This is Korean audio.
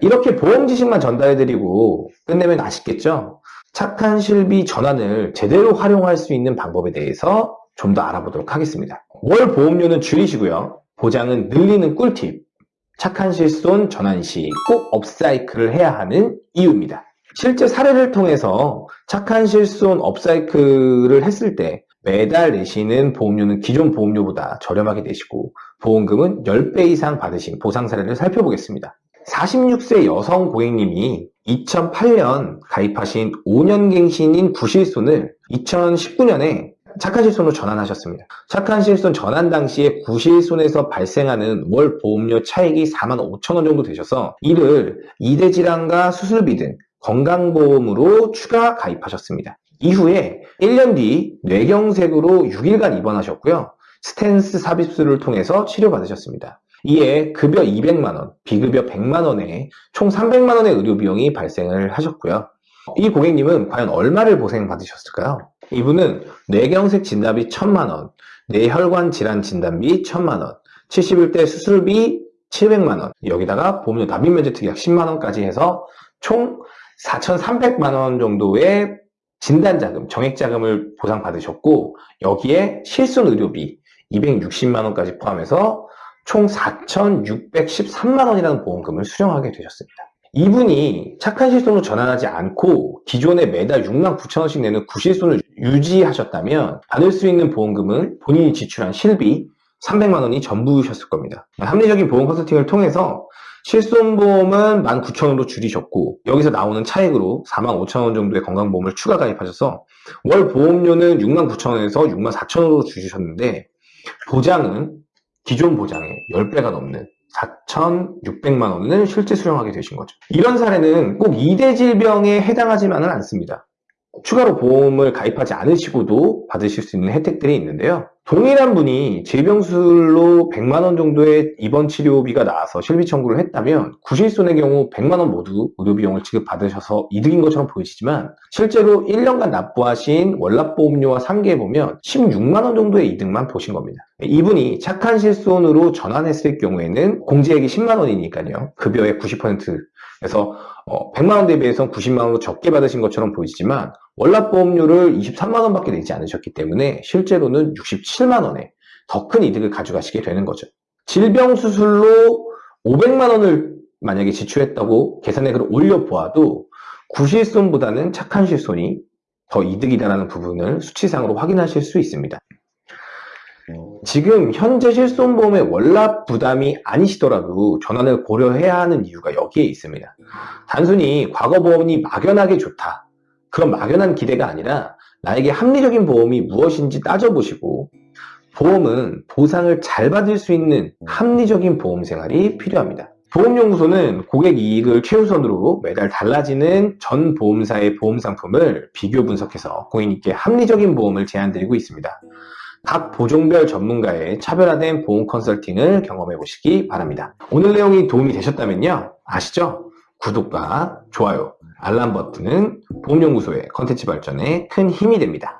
이렇게 보험 지식만 전달해드리고 끝내면 아쉽겠죠? 착한 실비 전환을 제대로 활용할 수 있는 방법에 대해서 좀 더 알아보도록 하겠습니다. 월 보험료는 줄이시고요. 보장은 늘리는 꿀팁. 착한 실손 전환 시 꼭 업사이클을 해야 하는 이유입니다. 실제 사례를 통해서 착한 실손 업사이클을 했을 때 매달 내시는 보험료는 기존 보험료보다 저렴하게 되시고 보험금은 10배 이상 받으신 보상 사례를 살펴보겠습니다. 46세 여성 고객님이 2008년 가입하신 5년 갱신인 구실손을 2019년에 착한 실손으로 전환하셨습니다. 착한 실손 전환 당시에 구실손에서 발생하는 월 보험료 차익이 4만 5천 원 정도 되셔서 이를 이대 질환과 수술비 등 건강보험으로 추가 가입하셨습니다. 이후에 1년 뒤 뇌경색으로 6일간 입원하셨고요. 스탠스 삽입술을 통해서 치료받으셨습니다. 이에 급여 200만원, 비급여 100만원에 총 300만원의 의료비용이 발생을 하셨고요. 이 고객님은 과연 얼마를 보상받으셨을까요? 이분은 뇌경색 진단비 1000만원, 뇌혈관 질환 진단비 1000만원, 71대 수술비 700만원, 여기다가 보험료 납입 면제 특약 10만원까지 해서 총 4,300만원 정도의 진단자금, 정액자금을 보상받으셨고 여기에 실손 의료비 260만원까지 포함해서 총 4,613만원이라는 보험금을 수령하게 되셨습니다. 이분이 착한 실손으로 전환하지 않고 기존에 매달 6만 9천원씩 내는 구실손을 유지하셨다면 받을 수 있는 보험금은 본인이 지출한 실비 300만원이 전부셨을 겁니다. 합리적인 보험 컨설팅을 통해서 실손보험은 19,000원으로 줄이셨고 여기서 나오는 차액으로 45,000원 정도의 건강보험을 추가 가입하셔서 월 보험료는 69,000원에서 64,000원으로 줄이셨는데 보장은 기존 보장의 10배가 넘는 4,600만 원을 실제 수령하게 되신 거죠. 이런 사례는 꼭 2대 질병에 해당하지만은 않습니다. 추가로 보험을 가입하지 않으시고도 받으실 수 있는 혜택들이 있는데요. 동일한 분이 질병술로 100만원 정도의 입원 치료비가 나와서 실비 청구를 했다면 구실손의 경우 100만원 모두 의료비용을 지급받으셔서 이득인 것처럼 보이시지만 실제로 1년간 납부하신 월납보험료와 상계해보면 16만원 정도의 이득만 보신 겁니다. 이분이 착한 실손으로 전환했을 경우에는 공제액이 10만원이니까요. 급여의 90% 그래서 100만 원 대비해서 90만 원으로 적게 받으신 것처럼 보이지만 월납 보험료를 23만 원 밖에 내지 않으셨기 때문에 실제로는 67만 원에 더 큰 이득을 가져가시게 되는 거죠. 질병 수술로 500만 원을 만약에 지출했다고 계산액을 올려 보아도 구실손보다는 착한 실손이 더 이득이다라는 부분을 수치상으로 확인하실 수 있습니다. 지금 현재 실손보험의 월납 부담이 아니시더라도 전환을 고려해야 하는 이유가 여기에 있습니다. 단순히 과거 보험이 막연하게 좋다. 그런 막연한 기대가 아니라 나에게 합리적인 보험이 무엇인지 따져보시고 보험은 보상을 잘 받을 수 있는 합리적인 보험 생활이 필요합니다. 보험연구소는 고객 이익을 최우선으로 매달 달라지는 전 보험사의 보험 상품을 비교 분석해서 고객님께 합리적인 보험을 제안드리고 있습니다. 각 보종별 전문가의 차별화된 보험 컨설팅을 경험해 보시기 바랍니다. 오늘 내용이 도움이 되셨다면요. 아시죠? 구독과 좋아요, 알람 버튼은 보험연구소의 컨텐츠 발전에 큰 힘이 됩니다.